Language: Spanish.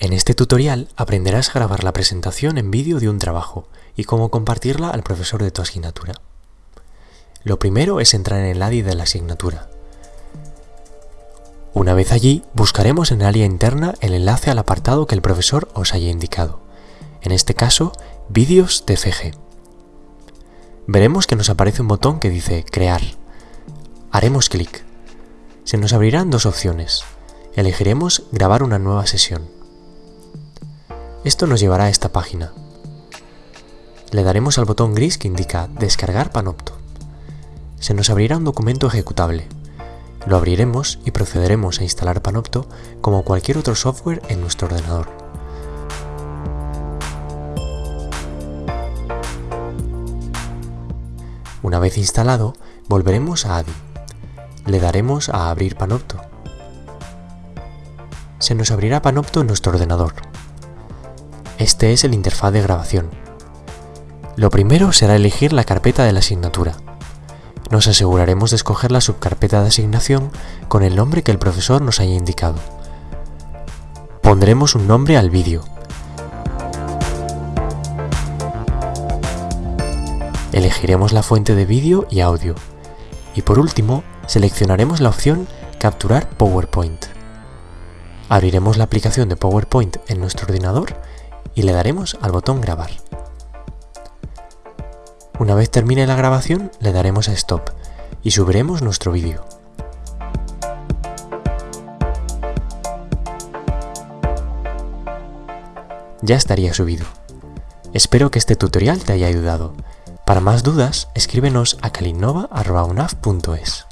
En este tutorial aprenderás a grabar la presentación en vídeo de un trabajo y cómo compartirla al profesor de tu asignatura. Lo primero es entrar en el ADI de la asignatura. Una vez allí, buscaremos en el área interna el enlace al apartado que el profesor os haya indicado, en este caso, Vídeos TFG. Veremos que nos aparece un botón que dice Crear. Haremos clic. Se nos abrirán dos opciones. Elegiremos Grabar una nueva sesión. Esto nos llevará a esta página. Le daremos al botón gris que indica Descargar Panopto. Se nos abrirá un documento ejecutable. Lo abriremos y procederemos a instalar Panopto como cualquier otro software en nuestro ordenador. Una vez instalado, volveremos a ADI. Le daremos a Abrir Panopto. Se nos abrirá Panopto en nuestro ordenador. Este es el interfaz de grabación. Lo primero será elegir la carpeta de la asignatura. Nos aseguraremos de escoger la subcarpeta de asignación con el nombre que el profesor nos haya indicado. Pondremos un nombre al vídeo. Elegiremos la fuente de vídeo y audio. Y por último, seleccionaremos la opción Capturar PowerPoint. Abriremos la aplicación de PowerPoint en nuestro ordenador y le daremos al botón grabar. Una vez termine la grabación le daremos a stop y subiremos nuestro vídeo. Ya estaría subido. Espero que este tutorial te haya ayudado. Para más dudas, escríbenos a calinova.unaf.es.